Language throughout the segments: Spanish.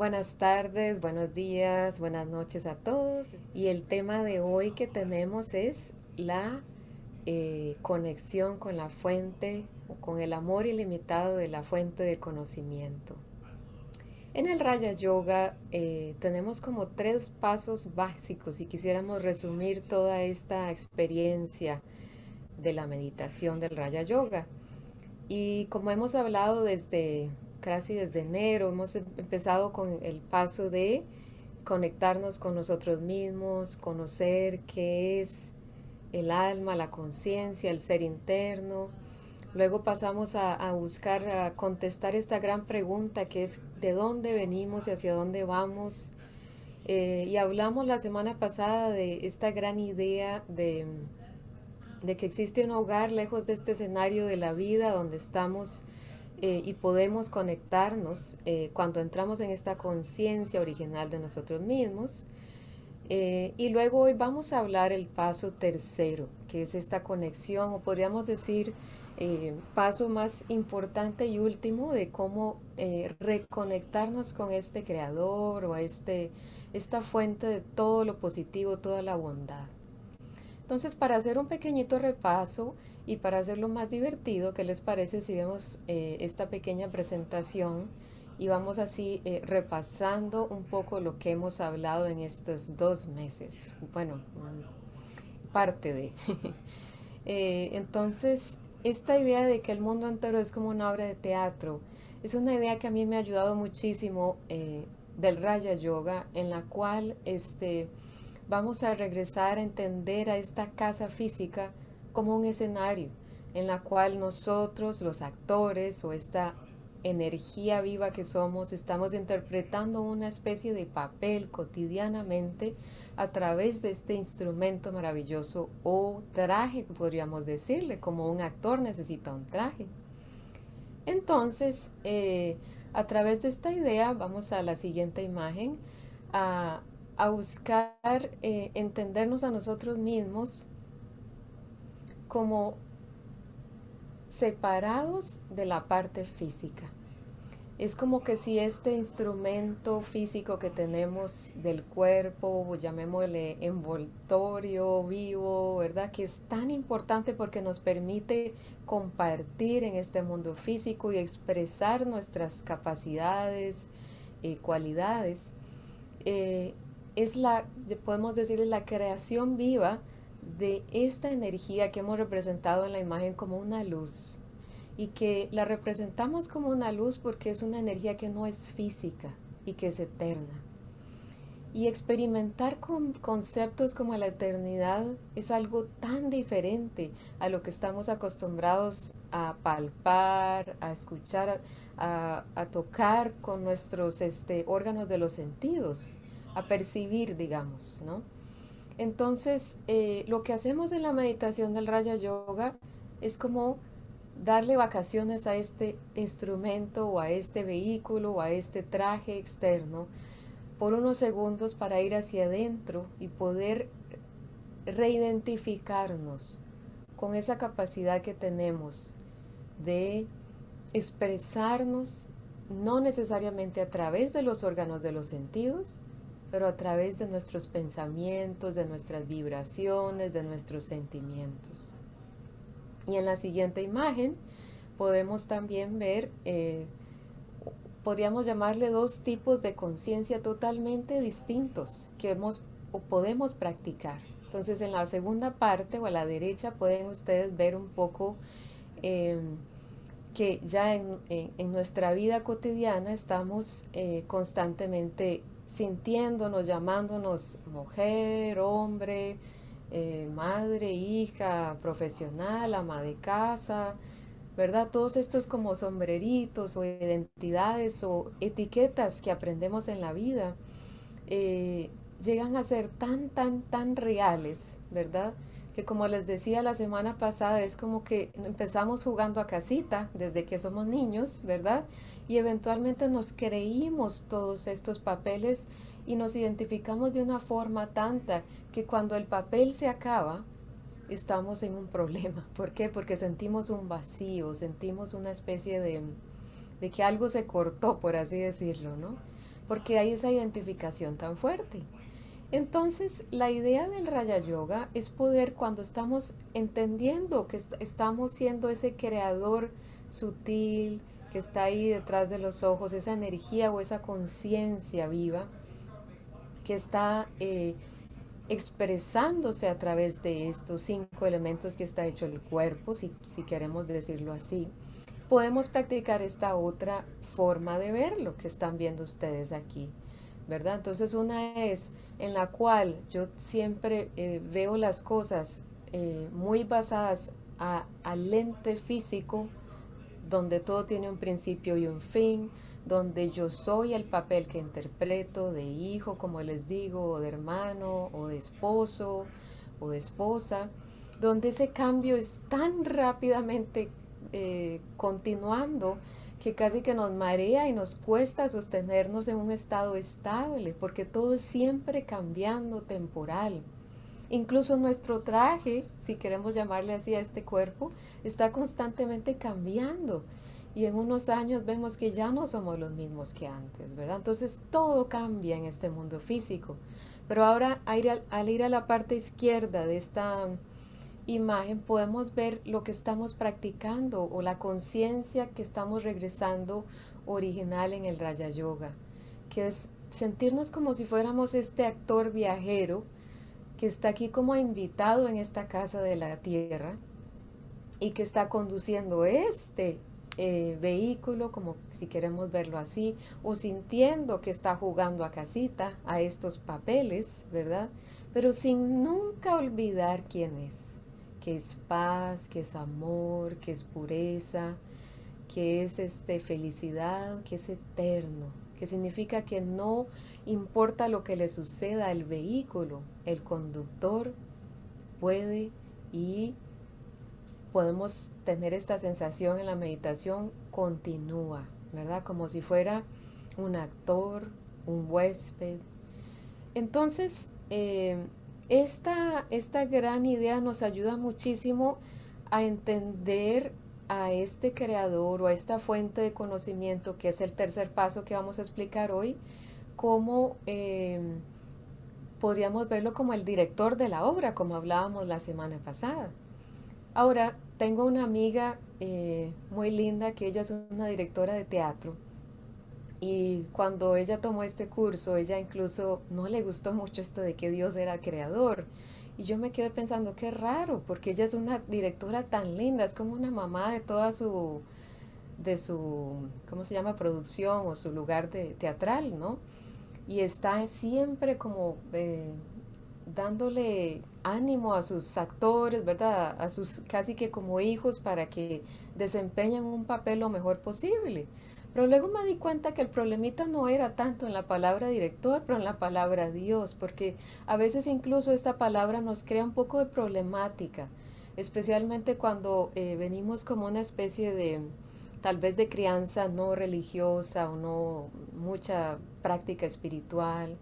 Buenas tardes, buenos días, buenas noches a todos. Y el tema de hoy que tenemos es la eh, conexión con la fuente con el amor ilimitado de la fuente del conocimiento. En el Raya Yoga eh, tenemos como tres pasos básicos y quisiéramos resumir toda esta experiencia de la meditación del Raya Yoga. Y como hemos hablado desde casi desde enero, hemos em, empezado con el paso de conectarnos con nosotros mismos, conocer qué es el alma, la conciencia, el ser interno. Luego pasamos a, buscar, a contestar esta gran pregunta que es de dónde venimos y hacia dónde vamos. Eh, y hablamos la semana pasada de esta gran idea de, de que existe un hogar lejos de este escenario de la vida donde estamos eh, y podemos conectarnos eh, cuando entramos en esta conciencia original de nosotros mismos. Eh, y luego hoy vamos a hablar el paso tercero, que es esta conexión, o podríamos decir, paso más importante y último de cómo reconectarnos con este creador o este, esta fuente de todo lo positivo, toda la bondad. Entonces, para hacer un pequeñito repaso, y para hacerlo más divertido, ¿qué les parece si vemos eh, esta pequeña presentación y vamos así eh, repasando un poco lo que hemos hablado en estos dos meses? Bueno, parte de. Eh, entonces, esta idea de que el mundo entero es como una obra de teatro, es una idea que a mí me ha ayudado muchísimo del Raya Yoga, en la cual este, vamos a regresar a entender a esta casa física como un escenario en la cual nosotros, los actores o esta energía viva que somos, estamos interpretando una especie de papel cotidianamente a través de este instrumento maravilloso o traje, podríamos decirle, como un actor necesita un traje. Entonces, eh, a través de esta idea, vamos a la siguiente imagen, a, buscar eh, entendernos a nosotros mismos como separados de la parte física. Es como que si este instrumento físico que tenemos del cuerpo, llamémosle envoltorio vivo, ¿verdad? Que es tan importante porque nos permite compartir en este mundo físico y expresar nuestras capacidades y cualidades. Eh, es la, podemos decir, la creación viva de esta energía que hemos representado en la imagen como una luz y que la representamos como una luz porque es una energía que no es física y que es eterna. Y experimentar con conceptos como la eternidad es algo tan diferente a lo que estamos acostumbrados a palpar, a escuchar, a, tocar con nuestros este, órganos de los sentidos, a percibir, digamos, ¿no? Entonces, eh, lo que hacemos en la meditación del Raya Yoga es como darle vacaciones a este instrumento o a este vehículo o a este traje externo por unos segundos para ir hacia adentro y poder reidentificarnos con esa capacidad que tenemos de expresarnos no necesariamente a través de los órganos de los sentidos, pero a través de nuestros pensamientos, de nuestras vibraciones, de nuestros sentimientos. Y en la siguiente imagen podemos también ver, eh, podríamos llamarle dos tipos de conciencia totalmente distintos que hemos o podemos practicar. Entonces en la segunda parte o a la derecha pueden ustedes ver un poco em, que ya en, nuestra vida cotidiana estamos eh, constantemente sintiéndonos, llamándonos mujer, hombre, eh, madre, hija, profesional, ama de casa, ¿verdad? Todos estos como sombreritos o identidades o etiquetas que aprendemos en la vida eh, llegan a ser tan, tan, tan reales, ¿verdad? Que como les decía la semana pasada, es como que empezamos jugando a casita desde que somos niños, ¿verdad? Y eventualmente nos creímos todos estos papeles y nos identificamos de una forma tanta que cuando el papel se acaba, estamos en un problema. ¿Por qué? Porque sentimos un vacío, sentimos una especie de, de que algo se cortó, por así decirlo, ¿no? porque hay esa identificación tan fuerte. Entonces, la idea del Raya Yoga es poder, cuando estamos entendiendo que estamos siendo ese creador sutil que está ahí detrás de los ojos, esa energía o esa conciencia viva que está eh, expresándose a través de estos cinco elementos que está hecho el cuerpo, si, si queremos decirlo así, podemos practicar esta otra forma de verlo que están viendo ustedes aquí, ¿verdad? Entonces una es en la cual yo siempre eh, veo las cosas eh, muy basadas al lente físico, donde todo tiene un principio y un fin, donde yo soy el papel que interpreto de hijo, como les digo, o de hermano, o de esposo, o de esposa, donde ese cambio es tan rápidamente eh, continuando que casi que nos marea y nos cuesta sostenernos en un estado estable, porque todo es siempre cambiando, temporal. Incluso nuestro traje, si queremos llamarle así a este cuerpo, está constantemente cambiando y en unos años vemos que ya no somos los mismos que antes, ¿verdad? Entonces todo cambia en este mundo físico. Pero ahora al ir a, la parte izquierda de esta imagen podemos ver lo que estamos practicando o la conciencia que estamos regresando original en el Raya Yoga, que es sentirnos como si fuéramos este actor viajero que está aquí como invitado en esta casa de la tierra y que está conduciendo este eh, vehículo, como si queremos verlo así, o sintiendo que está jugando a casita, a estos papeles, ¿verdad? Pero sin nunca olvidar quién es, que es paz, que es amor, que es pureza, que es este, felicidad, que es eterno, que significa que no importa lo que le suceda al vehículo, el conductor puede y podemos tener esta sensación en la meditación continúa, ¿verdad? Como si fuera un actor, un huésped. Entonces, eh, esta, esta gran idea nos ayuda muchísimo a entender a este creador o a esta fuente de conocimiento, que es el tercer paso que vamos a explicar hoy, cómo eh, podríamos verlo como el director de la obra, como hablábamos la semana pasada. Ahora, tengo una amiga eh, muy linda que ella es una directora de teatro y cuando ella tomó este curso, ella incluso no le gustó mucho esto de que Dios era creador. Y yo me quedé pensando, qué raro, porque ella es una directora tan linda, es como una mamá de toda su, de su, ¿cómo se llama?, producción o su lugar de teatral, ¿no? Y está siempre como eh, dándole ánimo a sus actores, ¿verdad? A sus casi que como hijos para que desempeñen un papel lo mejor posible. Pero luego me di cuenta que el problemita no era tanto en la palabra director, pero en la palabra Dios, porque a veces incluso esta palabra nos crea un poco de problemática, especialmente cuando eh, venimos como una especie de, tal vez de crianza no religiosa o no mucha práctica espiritual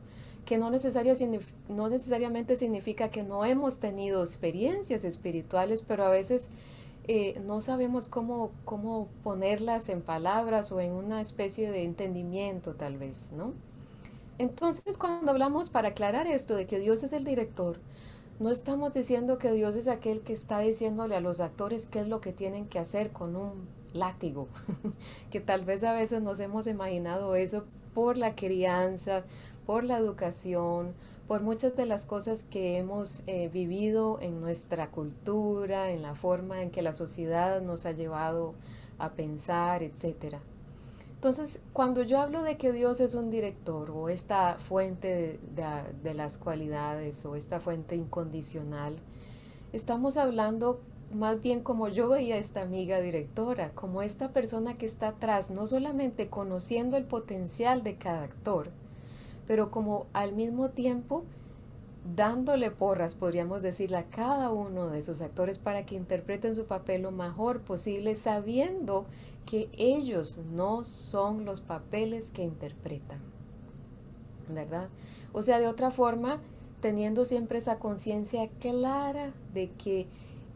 que no, necesariamente significa que no hemos tenido experiencias espirituales, pero a veces eh, no sabemos cómo, cómo ponerlas en palabras o en una especie de entendimiento tal vez, ¿no? Entonces, cuando hablamos para aclarar esto de que Dios es el director, no estamos diciendo que Dios es aquel que está diciéndole a los actores qué es lo que tienen que hacer con un látigo, que tal vez a veces nos hemos imaginado eso por la crianza, por la educación, por muchas de las cosas que hemos eh, vivido en nuestra cultura, en la forma en que la sociedad nos ha llevado a pensar, etc. Entonces, cuando yo hablo de que Dios es un director o esta fuente de, las cualidades o esta fuente incondicional, estamos hablando más bien como yo veía a esta amiga directora, como esta persona que está atrás, no solamente conociendo el potencial de cada actor, pero como al mismo tiempo dándole porras, podríamos decirle, a cada uno de esos actores para que interpreten su papel lo mejor posible, sabiendo que ellos no son los papeles que interpretan, ¿verdad? O sea, de otra forma, teniendo siempre esa conciencia clara de que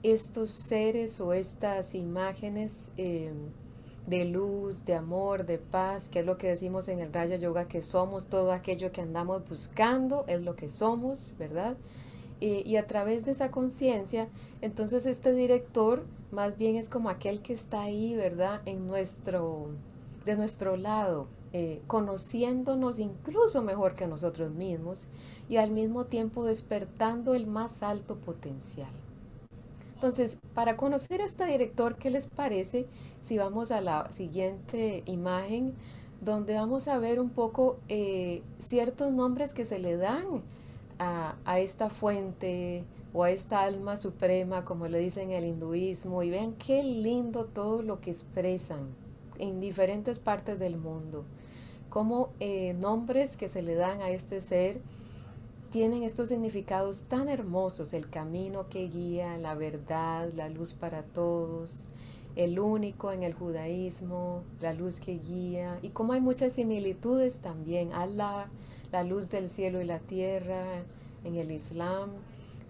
estos seres o estas imágenes eh, de luz, de amor, de paz, que es lo que decimos en el Raya Yoga, que somos todo aquello que andamos buscando, es lo que somos, ¿verdad? y a través de esa conciencia, entonces este director más bien es como aquel que está ahí, ¿verdad? En nuestro, de nuestro lado, eh, conociéndonos incluso mejor que nosotros mismos y al mismo tiempo despertando el más alto potencial. Entonces, para conocer a este director, ¿qué les parece si vamos a la siguiente imagen donde vamos a ver un poco eh, ciertos nombres que se le dan a, esta fuente o a esta alma suprema, como le dicen en el hinduismo, y vean qué lindo todo lo que expresan en diferentes partes del mundo, como eh, nombres que se le dan a este ser tienen estos significados tan hermosos, el camino que guía, la verdad, la luz para todos, el único en el judaísmo, la luz que guía, y como hay muchas similitudes también, Allah, la luz del cielo y la tierra, en el Islam,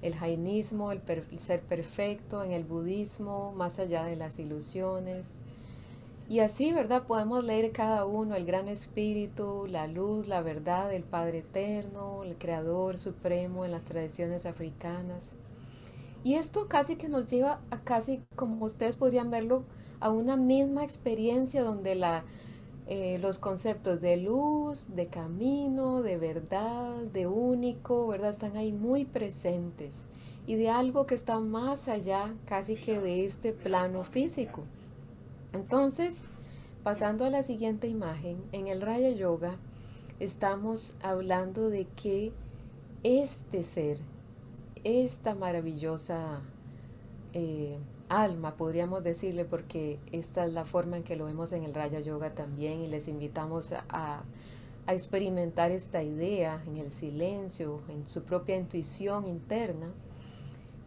el jainismo, el, el ser perfecto, en el budismo, más allá de las ilusiones, y así, ¿verdad? Podemos leer cada uno, el gran espíritu, la luz, la verdad, el Padre Eterno, el Creador Supremo en las tradiciones africanas. Y esto casi que nos lleva a casi, como ustedes podrían verlo, a una misma experiencia donde la, eh, los conceptos de luz, de camino, de verdad, de único, ¿verdad? Están ahí muy presentes y de algo que está más allá casi que de este plano físico. Entonces, pasando a la siguiente imagen, en el Raya Yoga estamos hablando de que este ser, esta maravillosa eh, alma, podríamos decirle, porque esta es la forma en que lo vemos en el Raya Yoga también, y les invitamos a, experimentar esta idea en el silencio, en su propia intuición interna.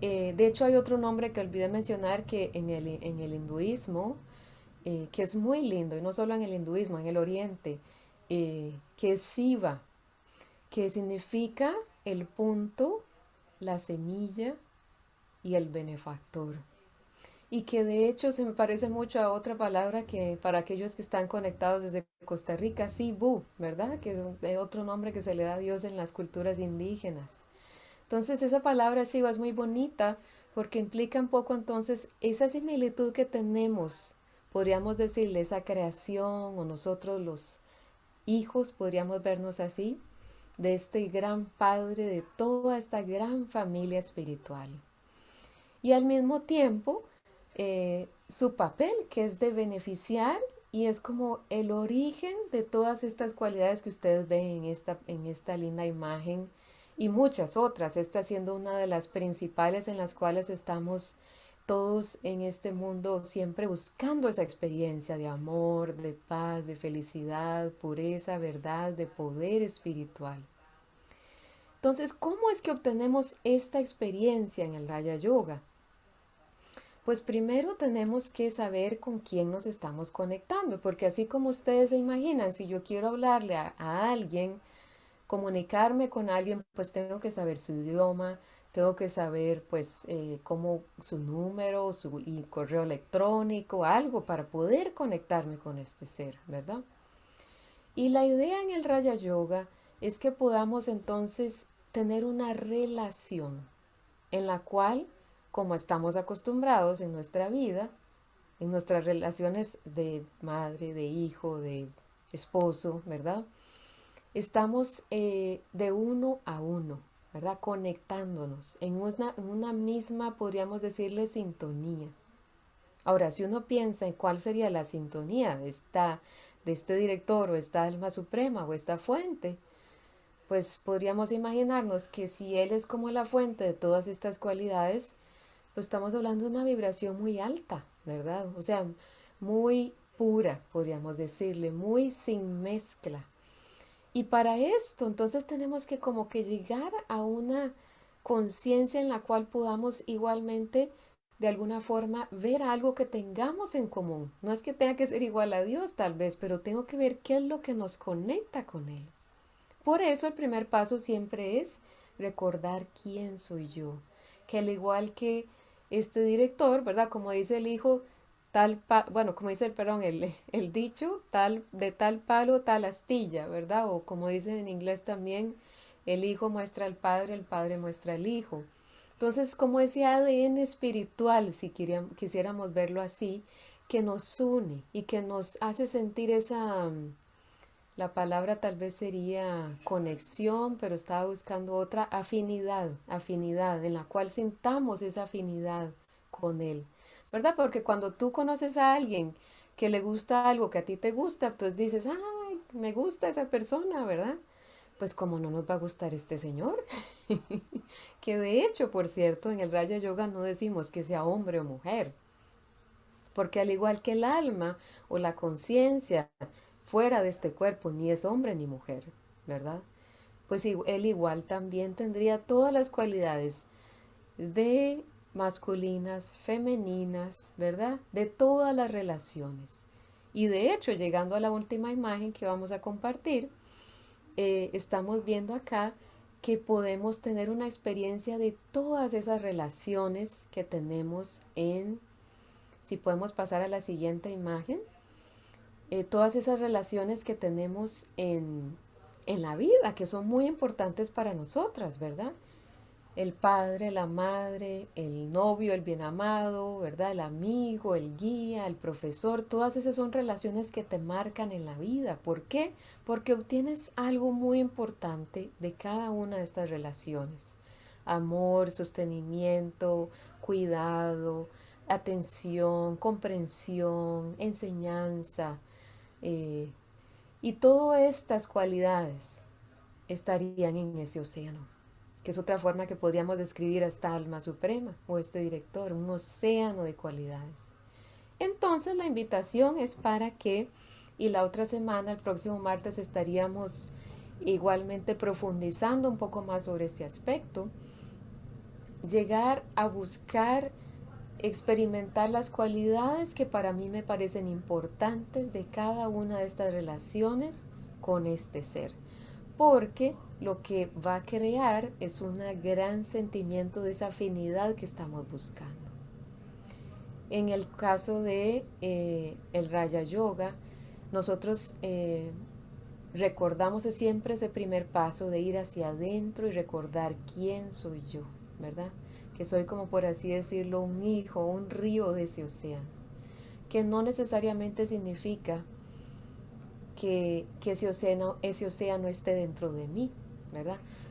Eh, de hecho, hay otro nombre que olvidé mencionar que en el, en el hinduismo eh, que es muy lindo, y no solo en el hinduismo, en el oriente, eh, que es Shiva, que significa el punto, la semilla y el benefactor. Y que de hecho se me parece mucho a otra palabra que para aquellos que están conectados desde Costa Rica, Sibu, ¿verdad? Que es otro nombre que se le da a Dios en las culturas indígenas. Entonces esa palabra Shiva es muy bonita porque implica un poco entonces esa similitud que tenemos podríamos decirle esa creación o nosotros los hijos podríamos vernos así de este gran padre de toda esta gran familia espiritual. Y al mismo tiempo eh, su papel que es de beneficiar y es como el origen de todas estas cualidades que ustedes ven en esta, en esta linda imagen y muchas otras, esta siendo una de las principales en las cuales estamos todos en este mundo siempre buscando esa experiencia de amor, de paz, de felicidad, pureza, verdad, de poder espiritual. Entonces, ¿cómo es que obtenemos esta experiencia en el Raya Yoga? Pues primero tenemos que saber con quién nos estamos conectando, porque así como ustedes se imaginan, si yo quiero hablarle a, alguien, comunicarme con alguien, pues tengo que saber su idioma, tengo que saber pues eh, cómo su número su y correo electrónico, algo para poder conectarme con este ser, ¿verdad? Y la idea en el Raya Yoga es que podamos entonces tener una relación en la cual, como estamos acostumbrados en nuestra vida, en nuestras relaciones de madre, de hijo, de esposo, ¿verdad? Estamos eh, de uno a uno, ¿verdad? Conectándonos en una, misma, podríamos decirle, sintonía. Ahora, si uno piensa en cuál sería la sintonía de, de este director o esta alma suprema o esta fuente, pues podríamos imaginarnos que si Él es como la fuente de todas estas cualidades, pues estamos hablando de una vibración muy alta, ¿verdad? O sea, muy pura, podríamos decirle, muy sin mezcla, y para esto, entonces tenemos que como que llegar a una conciencia en la cual podamos igualmente de alguna forma ver algo que tengamos en común. No es que tenga que ser igual a Dios tal vez, pero tengo que ver qué es lo que nos conecta con Él. Por eso el primer paso siempre es recordar quién soy yo. Que al igual que este director, ¿verdad? Como dice el hijo, tal, bueno, como dice el perdón, el, el dicho, tal, de tal palo, tal astilla, ¿verdad? O como dicen en inglés también, el hijo muestra al padre, el padre muestra al hijo. Entonces, como ese ADN espiritual, si quisiéramos verlo así, que nos une y que nos hace sentir esa, la palabra tal vez sería conexión, pero estaba buscando otra afinidad, afinidad, en la cual sintamos esa afinidad con él, ¿verdad? Porque cuando tú conoces a alguien que le gusta algo que a ti te gusta, entonces dices, ay, me gusta esa persona, ¿verdad? pues como no nos va a gustar este señor. que de hecho, por cierto, en el Raya Yoga no decimos que sea hombre o mujer. Porque al igual que el alma o la conciencia fuera de este cuerpo, ni es hombre ni mujer, ¿verdad? Pues él igual también tendría todas las cualidades de masculinas, femeninas, ¿verdad? De todas las relaciones. Y de hecho, llegando a la última imagen que vamos a compartir, eh, estamos viendo acá que podemos tener una experiencia de todas esas relaciones que tenemos en, si podemos pasar a la siguiente imagen, eh, todas esas relaciones que tenemos en, en la vida, que son muy importantes para nosotras, ¿verdad? El padre, la madre, el novio, el bien amado, ¿verdad? El amigo, el guía, el profesor, todas esas son relaciones que te marcan en la vida. ¿Por qué? Porque obtienes algo muy importante de cada una de estas relaciones. Amor, sostenimiento, cuidado, atención, comprensión, enseñanza. Eh, y todas estas cualidades estarían en ese océano que es otra forma que podríamos describir a esta alma suprema o este director, un océano de cualidades. Entonces la invitación es para que, y la otra semana, el próximo martes, estaríamos igualmente profundizando un poco más sobre este aspecto, llegar a buscar experimentar las cualidades que para mí me parecen importantes de cada una de estas relaciones con este ser. Porque lo que va a crear es un gran sentimiento de esa afinidad que estamos buscando. En el caso de eh, el Raya Yoga, nosotros eh, recordamos siempre ese primer paso de ir hacia adentro y recordar quién soy yo, ¿verdad? Que soy como por así decirlo un hijo, un río de ese océano, que no necesariamente significa que, que ese, océano, ese océano esté dentro de mí,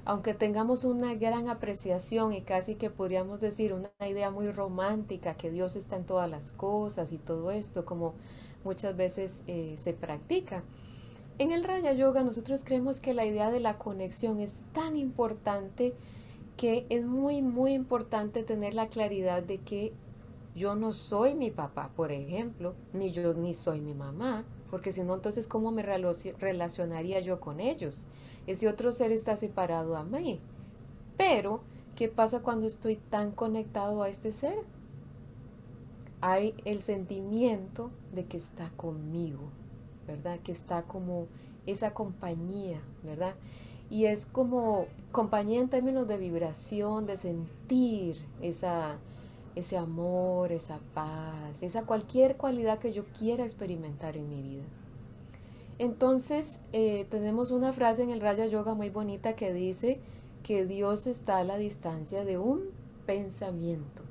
Aunque tengamos una gran apreciación y casi que podríamos decir una idea muy romántica, que Dios está en todas las cosas y todo esto, como muchas veces eh, se practica. En el Raya Yoga nosotros creemos que la idea de la conexión es tan importante que es muy, muy importante tener la claridad de que yo no soy mi papá, por ejemplo, ni yo ni soy mi mamá, porque si no, entonces, ¿cómo me relacionaría yo con ellos? Ese otro ser está separado a mí. Pero, ¿qué pasa cuando estoy tan conectado a este ser? Hay el sentimiento de que está conmigo, ¿verdad? Que está como esa compañía, ¿verdad? Y es como compañía en términos de vibración, de sentir esa, ese amor, esa paz, esa cualquier cualidad que yo quiera experimentar en mi vida. Entonces, eh, tenemos una frase en el Raya Yoga muy bonita que dice que Dios está a la distancia de un pensamiento.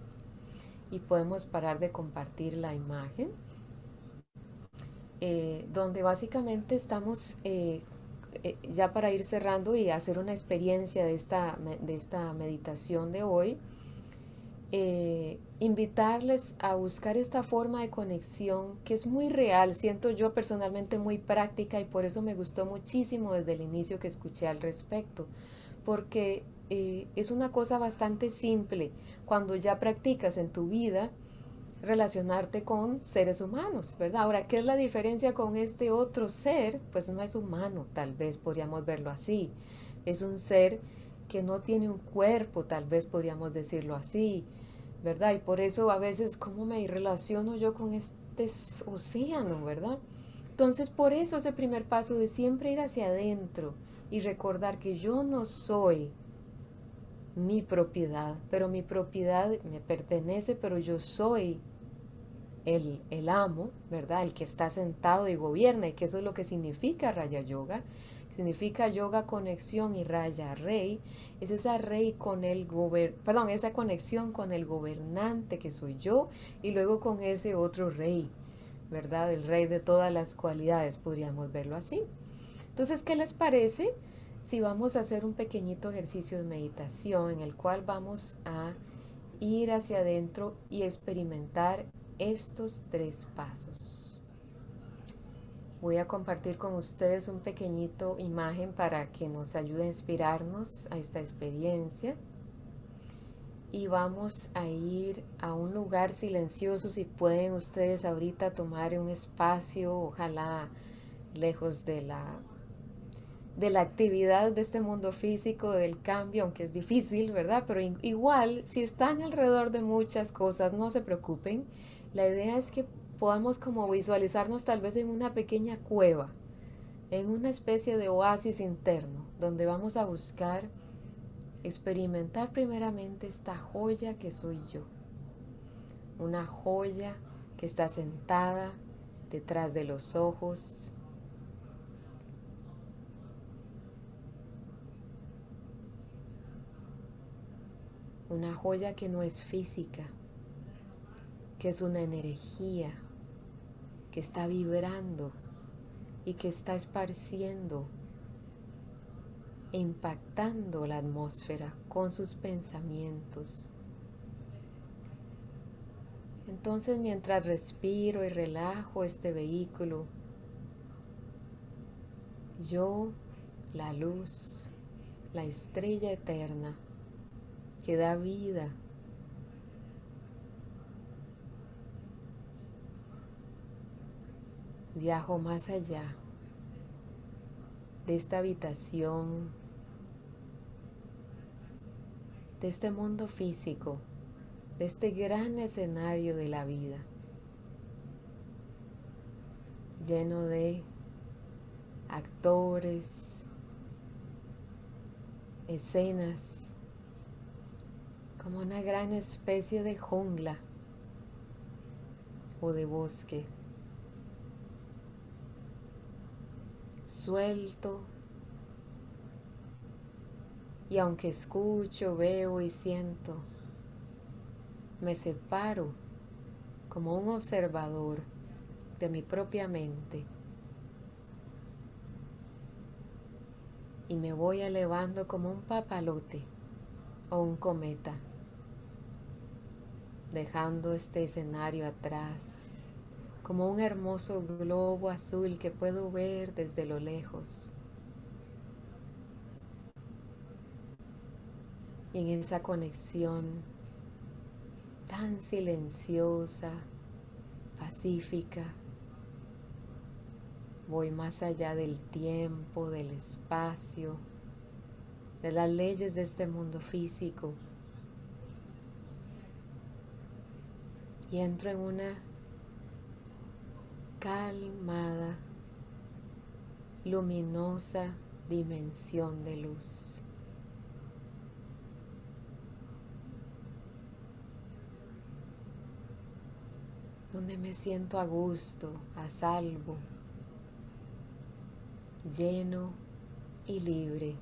Y podemos parar de compartir la imagen, eh, donde básicamente estamos, eh, ya para ir cerrando y hacer una experiencia de esta, de esta meditación de hoy, eh, invitarles a buscar esta forma de conexión que es muy real, siento yo personalmente muy práctica y por eso me gustó muchísimo desde el inicio que escuché al respecto, porque eh, es una cosa bastante simple cuando ya practicas en tu vida relacionarte con seres humanos, ¿verdad? Ahora, ¿qué es la diferencia con este otro ser? Pues no es humano, tal vez podríamos verlo así. Es un ser que no tiene un cuerpo, tal vez podríamos decirlo así ¿verdad? Y por eso a veces, ¿cómo me relaciono yo con este océano, verdad? Entonces, por eso ese primer paso de siempre ir hacia adentro y recordar que yo no soy mi propiedad, pero mi propiedad me pertenece, pero yo soy el, el amo, ¿verdad? El que está sentado y gobierna, y que eso es lo que significa Raya Yoga. Significa yoga conexión y raya rey. Es esa rey con el gober perdón, esa conexión con el gobernante que soy yo y luego con ese otro rey, ¿verdad? El rey de todas las cualidades, podríamos verlo así. Entonces, ¿qué les parece si vamos a hacer un pequeñito ejercicio de meditación en el cual vamos a ir hacia adentro y experimentar estos tres pasos. Voy a compartir con ustedes un pequeñito imagen para que nos ayude a inspirarnos a esta experiencia. Y vamos a ir a un lugar silencioso si pueden ustedes ahorita tomar un espacio, ojalá lejos de la de la actividad de este mundo físico, del cambio, aunque es difícil, ¿verdad? Pero igual, si están alrededor de muchas cosas, no se preocupen. La idea es que podamos como visualizarnos tal vez en una pequeña cueva, en una especie de oasis interno, donde vamos a buscar experimentar primeramente esta joya que soy yo. Una joya que está sentada detrás de los ojos, una joya que no es física, que es una energía que está vibrando y que está esparciendo e impactando la atmósfera con sus pensamientos. Entonces mientras respiro y relajo este vehículo, yo, la luz, la estrella eterna, que da vida Viajo más allá de esta habitación, de este mundo físico, de este gran escenario de la vida, lleno de actores, escenas, como una gran especie de jungla o de bosque. Suelto. Y aunque escucho, veo y siento, me separo como un observador de mi propia mente y me voy elevando como un papalote o un cometa, dejando este escenario atrás como un hermoso globo azul que puedo ver desde lo lejos. Y en esa conexión tan silenciosa, pacífica, voy más allá del tiempo, del espacio, de las leyes de este mundo físico. Y entro en una calmada, luminosa dimensión de luz. donde me siento a gusto, a salvo, lleno y libre.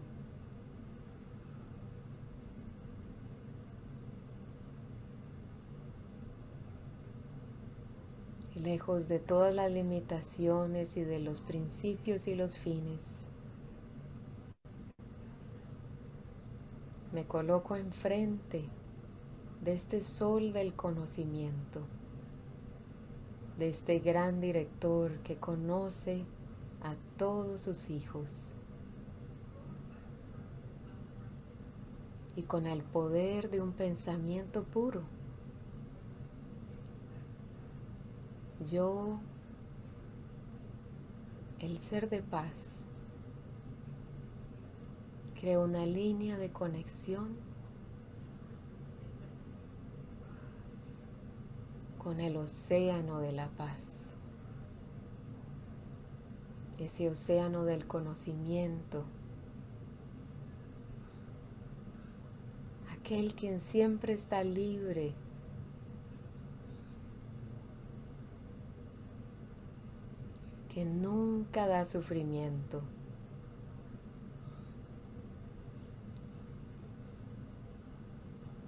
Lejos de todas las limitaciones y de los principios y los fines. Me coloco enfrente de este sol del conocimiento, de este gran director que conoce a todos sus hijos. Y con el poder de un pensamiento puro, yo, el ser de paz, creo una línea de conexión con el océano de la paz, ese océano del conocimiento, aquel quien siempre está libre que nunca da sufrimiento.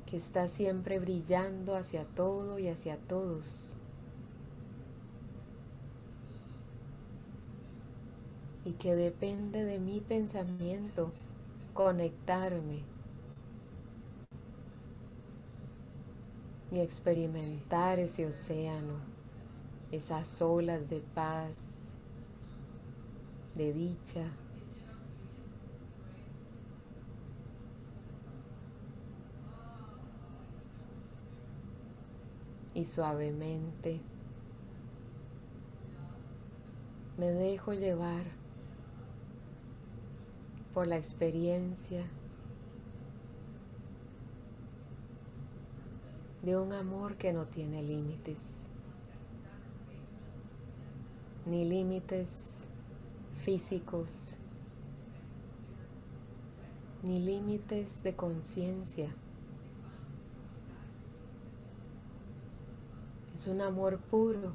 que está siempre brillando hacia todo y hacia todos. Y que depende de mi pensamiento conectarme y experimentar ese océano, esas olas de paz, de dicha. Y suavemente me dejo llevar por la experiencia de un amor que no tiene límites, ni límites físicos, ni límites de conciencia. Es un amor puro,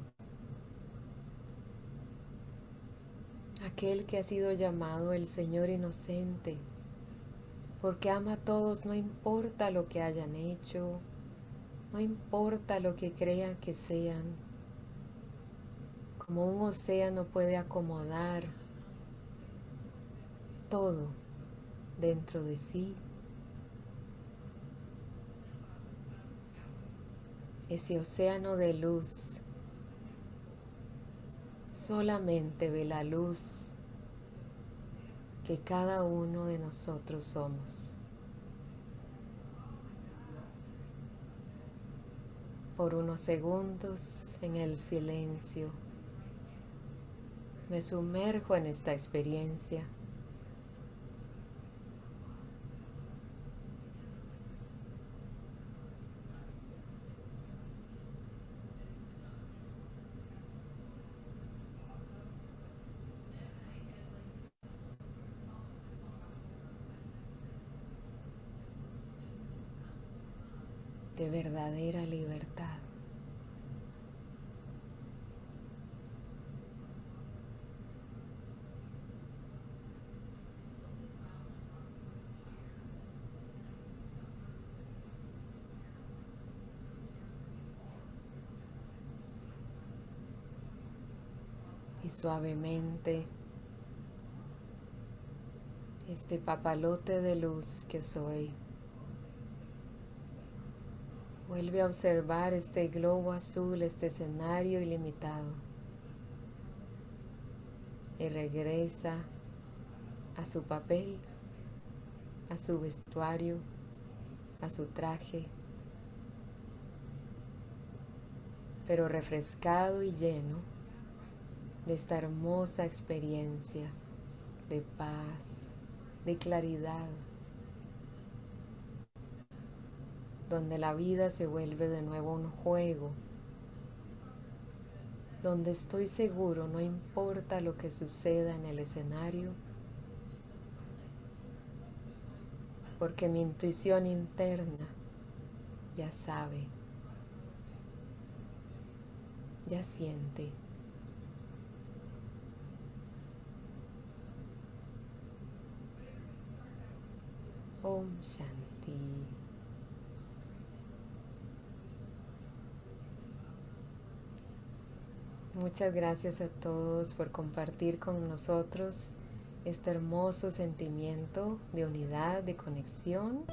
aquel que ha sido llamado el Señor inocente, porque ama a todos, no importa lo que hayan hecho, no importa lo que crean que sean, como un océano puede acomodar todo dentro de sí. Ese océano de luz solamente ve la luz que cada uno de nosotros somos. por unos segundos en el silencio. Me sumerjo en esta experiencia. de verdadera libertad. Y suavemente este papalote de luz que soy Vuelve a observar este globo azul, este escenario ilimitado. Y regresa a su papel, a su vestuario, a su traje, pero refrescado y lleno de esta hermosa experiencia de paz, de claridad, donde la vida se vuelve de nuevo un juego, donde estoy seguro, no importa lo que suceda en el escenario, porque mi intuición interna ya sabe, ya siente. Om Shanti. Muchas gracias a todos por compartir con nosotros este hermoso sentimiento de unidad, de conexión.